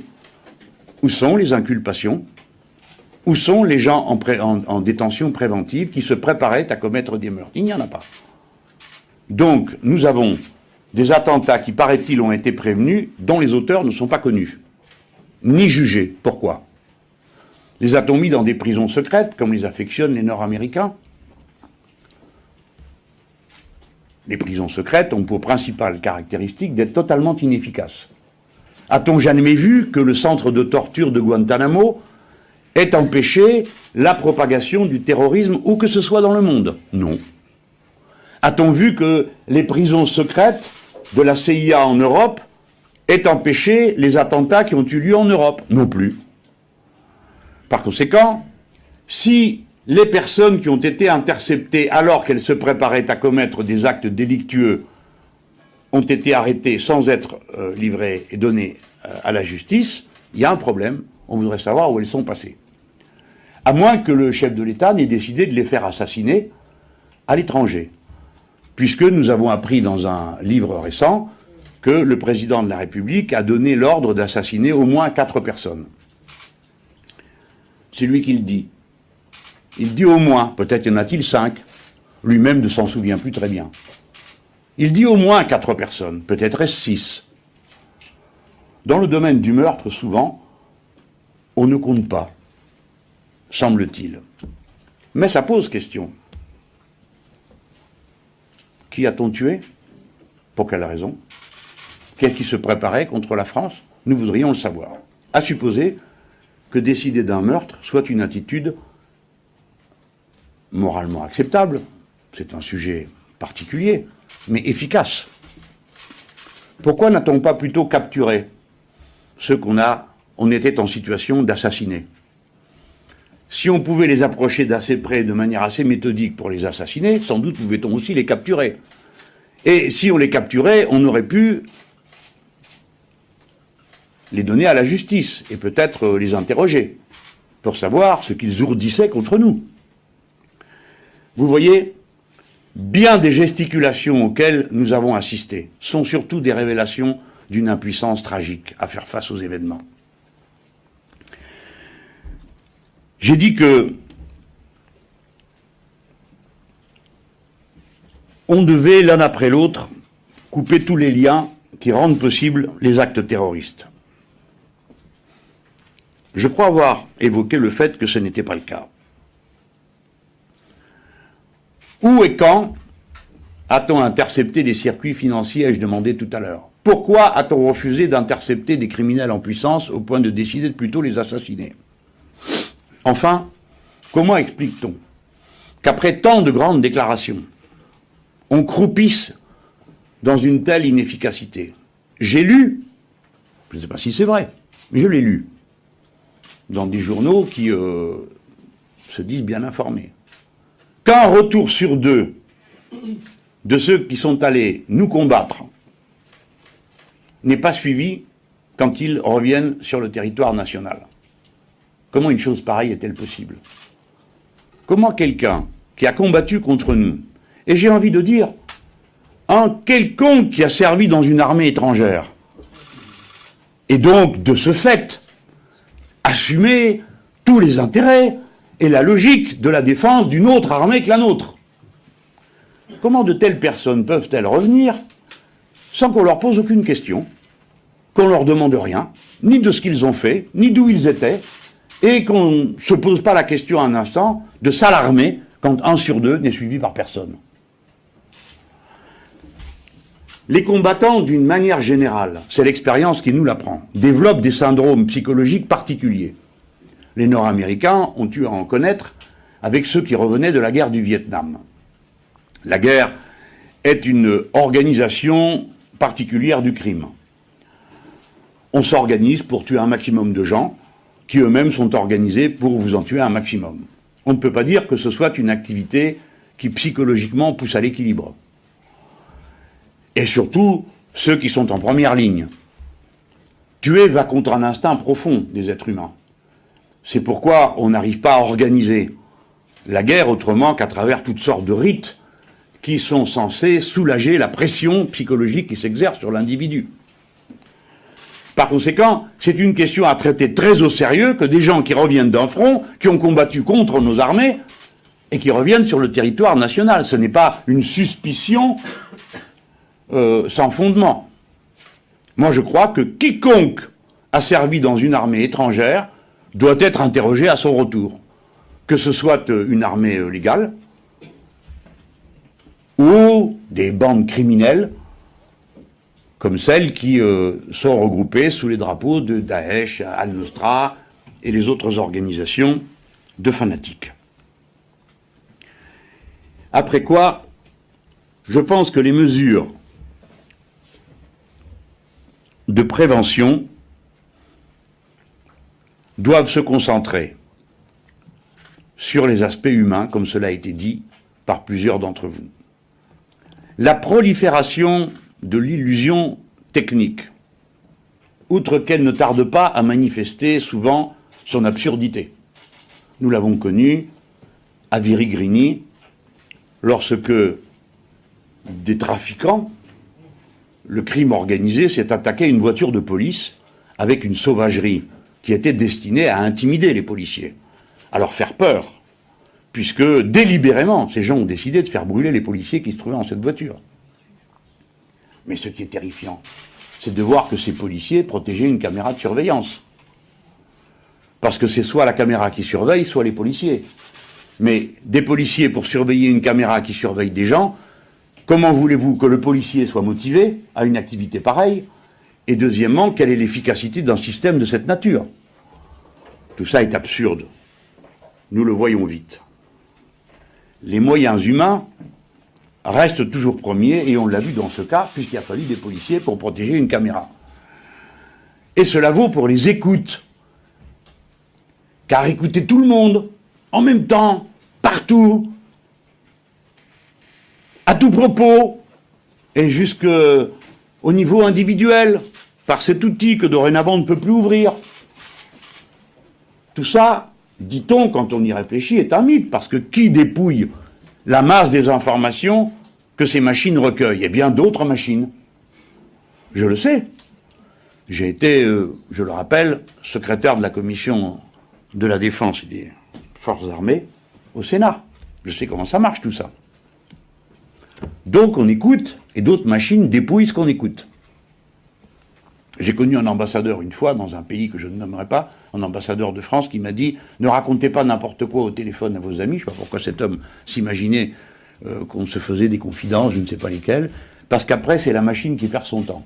Où sont les inculpations? Où sont les gens en, détention préventive qui se préparaient à commettre des meurtres? Il n'y en a pas. Donc, nous avons des attentats qui, paraît-il, ont été prévenus, dont les auteurs ne sont pas connus, ni jugés. Pourquoi? Les a-t-on mis dans des prisons secrètes, comme les affectionnent les Nord-Américains? Les prisons secrètes ont pour principale caractéristique d'être totalement inefficaces. A-t-on jamais vu que le centre de torture de Guantanamo est empêché la propagation du terrorisme où que ce soit dans le monde? Non. A-t-on vu que les prisons secrètes de la CIA en Europe aient empêché les attentats qui ont eu lieu en Europe? Non plus. Par conséquent, si les personnes qui ont été interceptées alors qu'elles se préparaient à commettre des actes délictueux ont été arrêtées sans être euh, livrées et données euh, à la justice, il y a un problème. On voudrait savoir où elles sont passées à moins que le chef de l'État n'ait décidé de les faire assassiner à l'étranger. Puisque nous avons appris dans un livre récent que le président de la République a donné l'ordre d'assassiner au moins quatre personnes. C'est lui qui le dit. Il dit au moins, peut-être y en a-t-il cinq, lui-même ne s'en souvient plus très bien. Il dit au moins quatre personnes, peut-être six. Dans le domaine du meurtre, souvent, on ne compte pas semble-t-il. Mais ça pose question. Qui a-t-on tué? Pour quelle raison? Qu'est-ce qui se préparait contre la France? Nous voudrions le savoir. À supposer que décider d'un meurtre soit une attitude moralement acceptable, c'est un sujet particulier, mais efficace. Pourquoi n'a-t-on pas plutôt capturé ceux qu'on a, on était en situation d'assassiner? Si on pouvait les approcher d'assez près, de manière assez méthodique pour les assassiner, sans doute pouvait-on aussi les capturer. Et si on les capturait, on aurait pu les donner à la justice et peut-être les interroger pour savoir ce qu'ils ourdissaient contre nous. Vous voyez, bien des gesticulations auxquelles nous avons assisté sont surtout des révélations d'une impuissance tragique à faire face aux événements. J'ai dit que on devait l'un après l'autre couper tous les liens qui rendent possibles les actes terroristes. Je crois avoir évoqué le fait que ce n'était pas le cas. Où et quand a-t-on intercepté des circuits financiers, ai-je demandé tout à l'heure? Pourquoi a-t-on refusé d'intercepter des criminels en puissance au point de décider de plutôt les assassiner? Enfin, comment explique-t-on qu'après tant de grandes déclarations, on croupisse dans une telle inefficacité? J'ai lu, je ne sais pas si c'est vrai, mais je l'ai lu, dans des journaux qui euh, se disent bien informés, qu'un retour sur deux de ceux qui sont allés nous combattre n'est pas suivi quand ils reviennent sur le territoire national. Comment une chose pareille est-elle possible? Comment quelqu'un qui a combattu contre nous, et j'ai envie de dire, un quelconque qui a servi dans une armée étrangère, et donc, de ce fait, assumer tous les intérêts et la logique de la défense d'une autre armée que la nôtre. Comment de telles personnes peuvent-elles revenir sans qu'on leur pose aucune question, qu'on leur demande rien, ni de ce qu'ils ont fait, ni d'où ils étaient, et qu'on ne se pose pas la question un instant de s'alarmer quand un sur deux n'est suivi par personne? Les combattants, d'une manière générale, c'est l'expérience qui nous l'apprend, développent des syndromes psychologiques particuliers. Les Nord-Américains ont eu à en connaître avec ceux qui revenaient de la guerre du Vietnam. La guerre est une organisation particulière du crime. On s'organise pour tuer un maximum de gens qui eux-mêmes sont organisés pour vous en tuer un maximum. On ne peut pas dire que ce soit une activité qui psychologiquement pousse à l'équilibre. Et surtout, ceux qui sont en première ligne. Tuer va contre un instinct profond des êtres humains. C'est pourquoi on n'arrive pas à organiser la guerre autrement qu'à travers toutes sortes de rites qui sont censés soulager la pression psychologique qui s'exerce sur l'individu. Par conséquent, c'est une question à traiter très au sérieux que des gens qui reviennent d'un front, qui ont combattu contre nos armées, et qui reviennent sur le territoire national. Ce n'est pas une suspicion euh, sans fondement. Moi, je crois que quiconque a servi dans une armée étrangère doit être interrogé à son retour. Que ce soit euh, une armée euh, légale, ou des bandes criminelles comme celles qui euh, sont regroupées sous les drapeaux de Daesh, Al-Nusra et les autres organisations de fanatiques. Après quoi, je pense que les mesures de prévention doivent se concentrer sur les aspects humains, comme cela a été dit par plusieurs d'entre vous la prolifération de l'illusion technique, outre qu'elle ne tarde pas à manifester souvent son absurdité. Nous l'avons connu à Virigrini, lorsque des trafiquants, le crime organisé, s'est attaqué à une voiture de police avec une sauvagerie qui était destinée à intimider les policiers, à leur faire peur, puisque délibérément, ces gens ont décidé de faire brûler les policiers qui se trouvaient dans cette voiture. Mais ce qui est terrifiant, c'est de voir que ces policiers protégeaient une caméra de surveillance. Parce que c'est soit la caméra qui surveille, soit les policiers. Mais des policiers pour surveiller une caméra qui surveille des gens, comment voulez-vous que le policier soit motivé à une activité pareille Et deuxièmement, quelle est l'efficacité d'un système de cette nature? Tout ça est absurde. Nous le voyons vite les moyens humains restent toujours premiers, et on l'a vu dans ce cas, puisqu'il a fallu des policiers pour protéger une caméra. Et cela vaut pour les écoutes. Car écouter tout le monde, en même temps, partout, à tout propos, et jusque au niveau individuel, par cet outil que dorénavant on ne peut plus ouvrir. Tout ça, dit-on, quand on y réfléchit, est un mythe, parce que qui dépouille la masse des informations que ces machines recueillent? Eh bien, d'autres machines. Je le sais. J'ai été, euh, je le rappelle, secrétaire de la commission de la défense des forces armées au Sénat. Je sais comment ça marche tout ça. Donc on écoute, et d'autres machines dépouillent ce qu'on écoute. J'ai connu un ambassadeur une fois dans un pays que je ne nommerai pas, un ambassadeur de France qui m'a dit ne racontez pas n'importe quoi au téléphone à vos amis. Je ne sais pas pourquoi cet homme s'imaginait euh, qu'on se faisait des confidences, je ne sais pas lesquelles, parce qu'après c'est la machine qui perd son temps.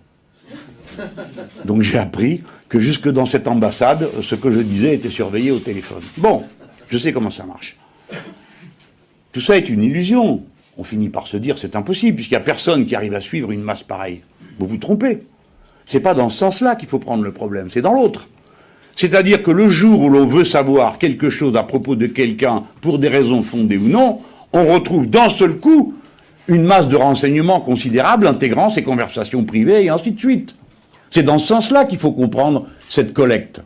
Donc j'ai appris que jusque dans cette ambassade, ce que je disais était surveillé au téléphone. Bon, je sais comment ça marche. Tout ça est une illusion. On finit par se dire c'est impossible, puisqu'il n'y a personne qui arrive à suivre une masse pareille. Vous vous trompez. C'est pas dans ce sens-là qu'il faut prendre le problème, c'est dans l'autre. C'est-à-dire que le jour où l'on veut savoir quelque chose à propos de quelqu'un, pour des raisons fondées ou non, on retrouve d'un seul coup une masse de renseignements considérable intégrant ces conversations privées et ainsi de suite. C'est dans ce sens-là qu'il faut comprendre cette collecte.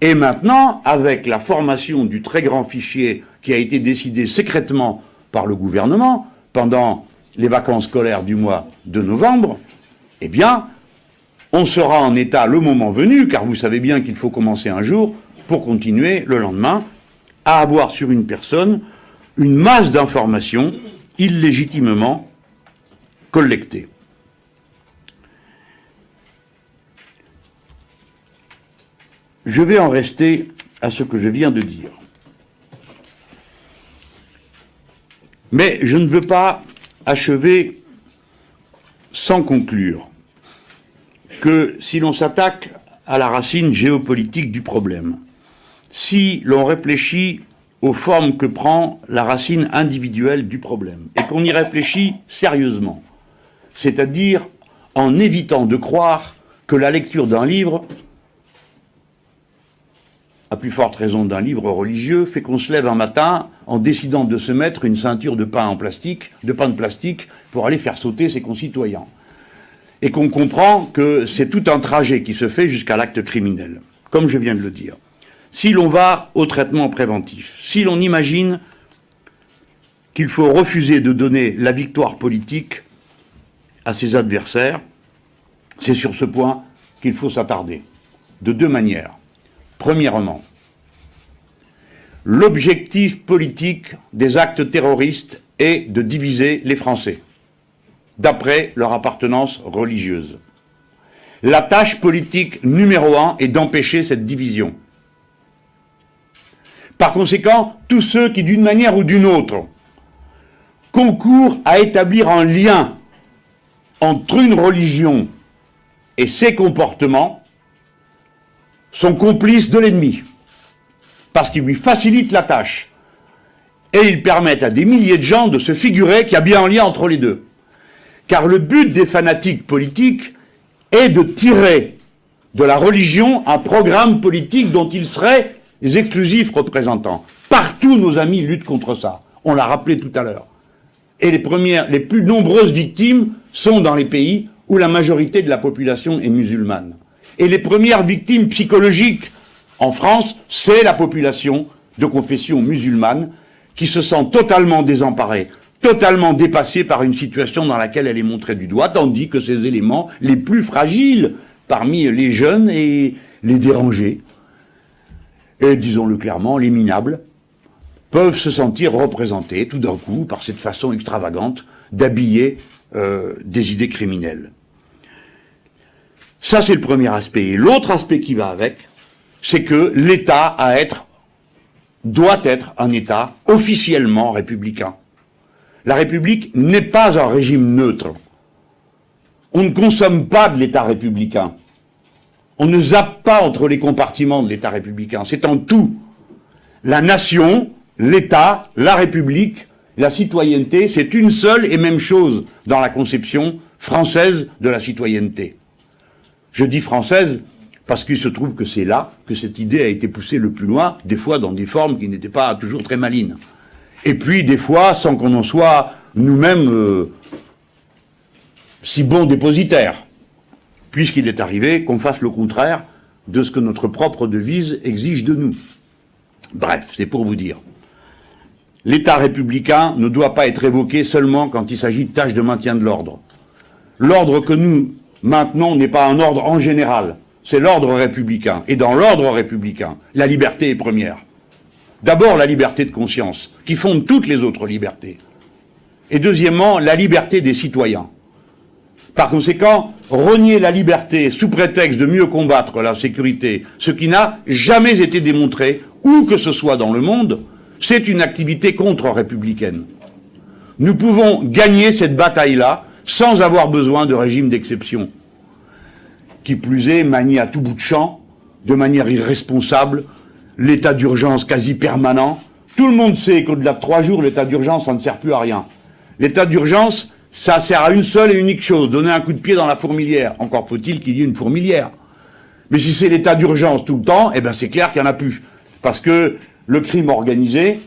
Et maintenant, avec la formation du très grand fichier qui a été décidé secrètement par le gouvernement pendant les vacances scolaires du mois de novembre, eh bien, on sera en état le moment venu, car vous savez bien qu'il faut commencer un jour pour continuer le lendemain, à avoir sur une personne une masse d'informations illégitimement collectées. Je vais en rester à ce que je viens de dire. Mais je ne veux pas achever sans conclure que si l'on s'attaque à la racine géopolitique du problème, si l'on réfléchit aux formes que prend la racine individuelle du problème, et qu'on y réfléchit sérieusement, c'est-à-dire en évitant de croire que la lecture d'un livre, à plus forte raison d'un livre religieux, fait qu'on se lève un matin en décidant de se mettre une ceinture de pain en plastique, de pain de plastique, pour aller faire sauter ses concitoyens et qu'on comprend que c'est tout un trajet qui se fait jusqu'à l'acte criminel, comme je viens de le dire. Si l'on va au traitement préventif, si l'on imagine qu'il faut refuser de donner la victoire politique à ses adversaires, c'est sur ce point qu'il faut s'attarder, de deux manières. Premièrement, l'objectif politique des actes terroristes est de diviser les Français d'après leur appartenance religieuse. La tâche politique numéro un est d'empêcher cette division. Par conséquent, tous ceux qui, d'une manière ou d'une autre, concourent à établir un lien entre une religion et ses comportements sont complices de l'ennemi, parce qu'ils lui facilitent la tâche, et ils permettent à des milliers de gens de se figurer qu'il y a bien un lien entre les deux. Car le but des fanatiques politiques est de tirer de la religion un programme politique dont ils seraient les exclusifs représentants. Partout, nos amis luttent contre ça. On l'a rappelé tout à l'heure. Et les premières, les plus nombreuses victimes sont dans les pays où la majorité de la population est musulmane. Et les premières victimes psychologiques en France, c'est la population de confession musulmane qui se sent totalement désemparée, totalement dépassée par une situation dans laquelle elle est montrée du doigt, tandis que ces éléments les plus fragiles parmi les jeunes et les dérangés, et disons-le clairement, les minables, peuvent se sentir représentés tout d'un coup par cette façon extravagante d'habiller euh, des idées criminelles. Ça, c'est le premier aspect. Et l'autre aspect qui va avec, c'est que l'État à être, doit être un État officiellement républicain. La République n'est pas un régime neutre. On ne consomme pas de l'État républicain. On ne zappe pas entre les compartiments de l'État républicain. C'est en tout. La nation, l'État, la République, la citoyenneté, c'est une seule et même chose dans la conception française de la citoyenneté. Je dis française parce qu'il se trouve que c'est là que cette idée a été poussée le plus loin, des fois dans des formes qui n'étaient pas toujours très malines et puis des fois sans qu'on en soit nous-mêmes euh, si bons dépositaires, puisqu'il est arrivé qu'on fasse le contraire de ce que notre propre devise exige de nous. Bref, c'est pour vous dire. L'État républicain ne doit pas être évoqué seulement quand il s'agit de tâches de maintien de l'ordre. L'ordre que nous maintenons n'est pas un ordre en général, c'est l'ordre républicain. Et dans l'ordre républicain, la liberté est première. D'abord, la liberté de conscience, qui fonde toutes les autres libertés. Et deuxièmement, la liberté des citoyens. Par conséquent, renier la liberté sous prétexte de mieux combattre la sécurité, ce qui n'a jamais été démontré, où que ce soit dans le monde, c'est une activité contre-républicaine. Nous pouvons gagner cette bataille-là sans avoir besoin de régime d'exception. Qui plus est, manié à tout bout de champ, de manière irresponsable, l'état d'urgence quasi permanent. Tout le monde sait qu'au-delà de trois jours, l'état d'urgence, ça ne sert plus à rien. L'état d'urgence, ça sert à une seule et unique chose, donner un coup de pied dans la fourmilière. Encore faut-il qu'il y ait une fourmilière. Mais si c'est l'état d'urgence tout le temps, eh ben c'est clair qu'il n'y en a plus. Parce que le crime organisé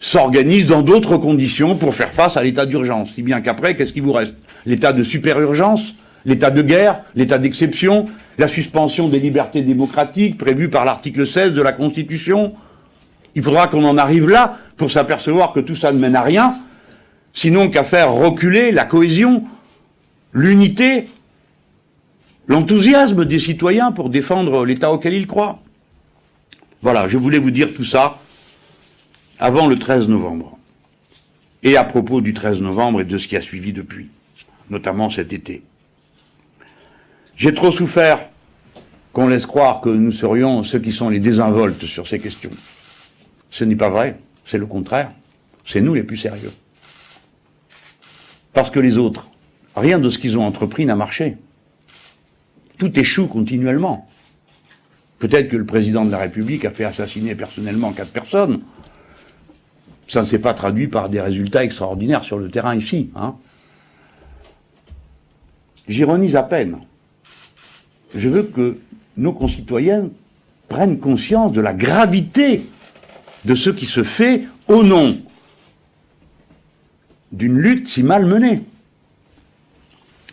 s'organise dans d'autres conditions pour faire face à l'état d'urgence. Si bien qu'après, qu'est-ce qui vous reste? L'état de super-urgence? L'état de guerre L'état d'exception La suspension des libertés démocratiques prévues par l'article 16 de la Constitution Il faudra qu'on en arrive là pour s'apercevoir que tout ça ne mène à rien, sinon qu'à faire reculer la cohésion, l'unité, l'enthousiasme des citoyens pour défendre l'État auquel ils croient. Voilà, je voulais vous dire tout ça avant le 13 novembre. Et à propos du 13 novembre et de ce qui a suivi depuis, notamment cet été. J'ai trop souffert qu'on laisse croire que nous serions ceux qui sont les désinvoltes sur ces questions. Ce n'est pas vrai, c'est le contraire. C'est nous les plus sérieux. Parce que les autres, rien de ce qu'ils ont entrepris n'a marché. Tout échoue continuellement. Peut-être que le président de la République a fait assassiner personnellement quatre personnes. Ça ne s'est pas traduit par des résultats extraordinaires sur le terrain ici. Hein. J'ironise à peine. Je veux que nos concitoyens prennent conscience de la gravité de ce qui se fait au nom d'une lutte si mal menée.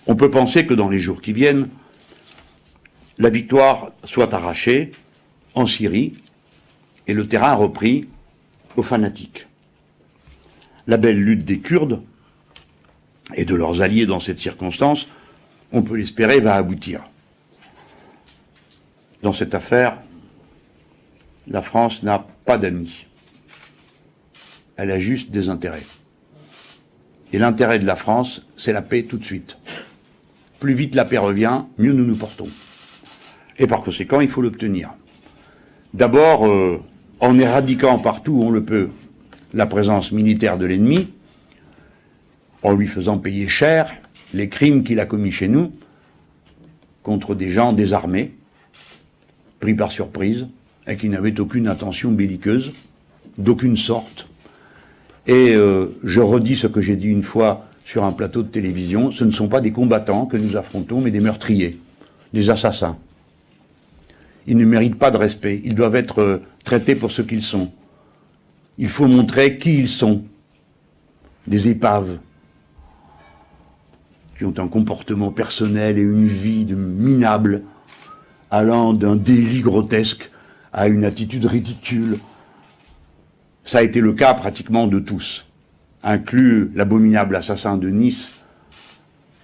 On peut penser que dans les jours qui viennent, la victoire soit arrachée en Syrie et le terrain repris aux fanatiques. La belle lutte des Kurdes et de leurs alliés dans cette circonstance, on peut l'espérer, va aboutir. Dans cette affaire, la France n'a pas d'amis. Elle a juste des intérêts. Et l'intérêt de la France, c'est la paix tout de suite. Plus vite la paix revient, mieux nous nous portons. Et par conséquent, il faut l'obtenir. D'abord, euh, en éradiquant partout où on le peut la présence militaire de l'ennemi, en lui faisant payer cher les crimes qu'il a commis chez nous contre des gens désarmés, pris par surprise, et qui n'avaient aucune intention belliqueuse, d'aucune sorte. Et euh, je redis ce que j'ai dit une fois sur un plateau de télévision, ce ne sont pas des combattants que nous affrontons, mais des meurtriers, des assassins ils ne méritent pas de respect. Ils doivent être euh, traités pour ce qu'ils sont. Il faut montrer qui ils sont. Des épaves qui ont un comportement personnel et une vie de minable, allant d'un délit grotesque à une attitude ridicule. Ça a été le cas pratiquement de tous, inclus l'abominable assassin de Nice,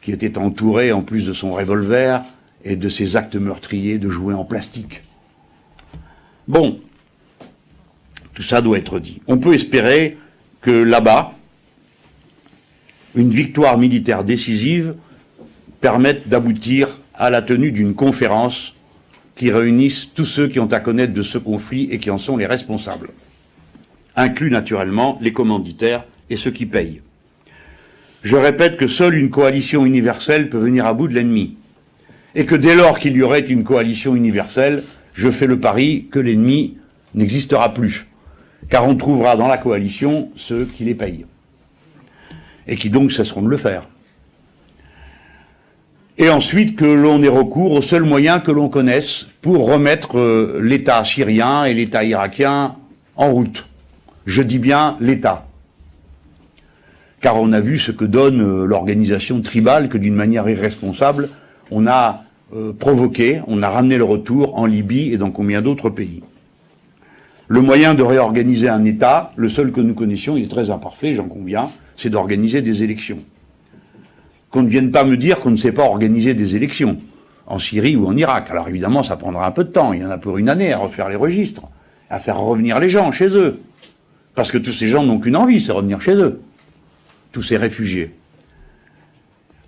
qui était entouré, en plus de son revolver, et de ces actes meurtriers de jouets en plastique. Bon, tout ça doit être dit. On peut espérer que là-bas, une victoire militaire décisive permette d'aboutir à la tenue d'une conférence qui réunisse tous ceux qui ont à connaître de ce conflit et qui en sont les responsables, inclus naturellement les commanditaires et ceux qui payent. Je répète que seule une coalition universelle peut venir à bout de l'ennemi et que dès lors qu'il y aurait une coalition universelle, je fais le pari que l'ennemi n'existera plus, car on trouvera dans la coalition ceux qui les payent, et qui donc cesseront de le faire. Et ensuite que l'on ait recours aux seuls moyens que l'on connaisse pour remettre euh, l'État syrien et l'État irakien en route. Je dis bien l'État. Car on a vu ce que donne euh, l'organisation tribale, que d'une manière irresponsable, on a euh, provoqué, on a ramené le retour en Libye et dans combien d'autres pays. Le moyen de réorganiser un État, le seul que nous connaissions, il est très imparfait, j'en conviens, c'est d'organiser des élections. Qu'on ne vienne pas me dire qu'on ne sait pas organiser des élections, en Syrie ou en Irak. Alors évidemment, ça prendra un peu de temps, il y en a pour une année à refaire les registres, à faire revenir les gens chez eux. Parce que tous ces gens n'ont qu'une envie, c'est revenir chez eux. Tous ces réfugiés.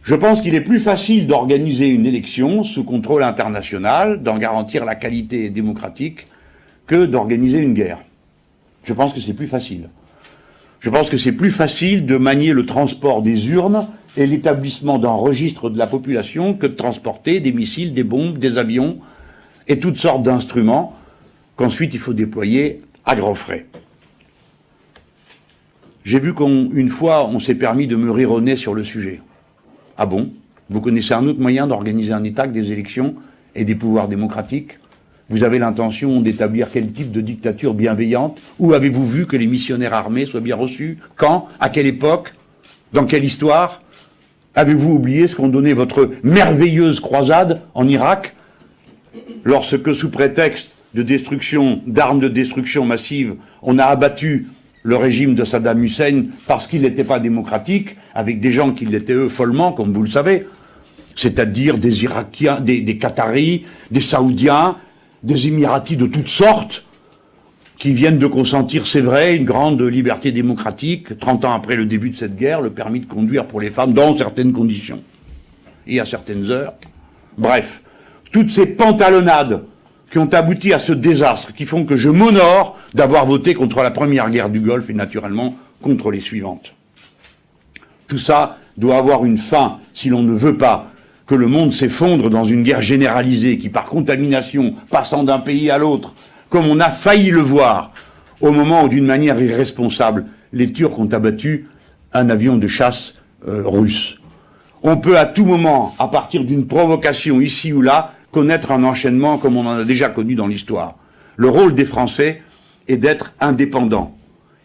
Je pense qu'il est plus facile d'organiser une élection sous contrôle international, d'en garantir la qualité démocratique, que d'organiser une guerre. Je pense que c'est plus facile. Je pense que c'est plus facile de manier le transport des urnes et l'établissement d'un registre de la population que de transporter des missiles, des bombes, des avions et toutes sortes d'instruments qu'ensuite il faut déployer à grands frais. J'ai vu qu'une fois, on s'est permis de me rire au nez sur le sujet. Ah bon? Vous connaissez un autre moyen d'organiser un État que des élections et des pouvoirs démocratiques? Vous avez l'intention d'établir quel type de dictature bienveillante Où avez-vous vu que les missionnaires armés soient bien reçus Quand À quelle époque Dans quelle histoire Avez-vous oublié ce qu'ont donné votre merveilleuse croisade en Irak Lorsque, sous prétexte de destruction, d'armes de destruction massive, on a abattu le régime de Saddam Hussein parce qu'il n'était pas démocratique, avec des gens qui l'étaient eux follement, comme vous le savez, c'est-à-dire des Irakiens, des, des Qataris, des Saoudiens, des Émiratis de toutes sortes, qui viennent de consentir, c'est vrai, une grande liberté démocratique, 30 ans après le début de cette guerre, le permis de conduire pour les femmes dans certaines conditions et à certaines heures. Bref, toutes ces pantalonnades qui ont abouti à ce désastre, qui font que je m'honore d'avoir voté contre la première guerre du Golfe et naturellement contre les suivantes. Tout ça doit avoir une fin si l'on ne veut pas que le monde s'effondre dans une guerre généralisée qui, par contamination, passant d'un pays à l'autre, comme on a failli le voir au moment où, d'une manière irresponsable, les Turcs ont abattu un avion de chasse euh, russe. On peut à tout moment, à partir d'une provocation ici ou là, connaître un enchaînement comme on en a déjà connu dans l'histoire. Le rôle des Français est d'être indépendants.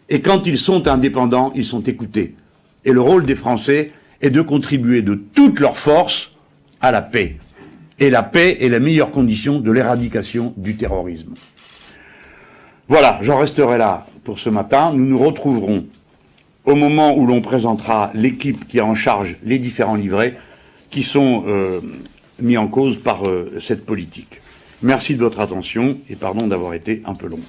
Et quand ils sont indépendants, ils sont écoutés. Et le rôle des Français est de contribuer de toutes leurs forces à la paix. Et la paix est la meilleure condition de l'éradication du terrorisme. Voilà, j'en resterai là pour ce matin. Nous nous retrouverons au moment où l'on présentera l'équipe qui a en charge les différents livrets qui sont euh, mis en cause par euh, cette politique. Merci de votre attention et pardon d'avoir été un peu long.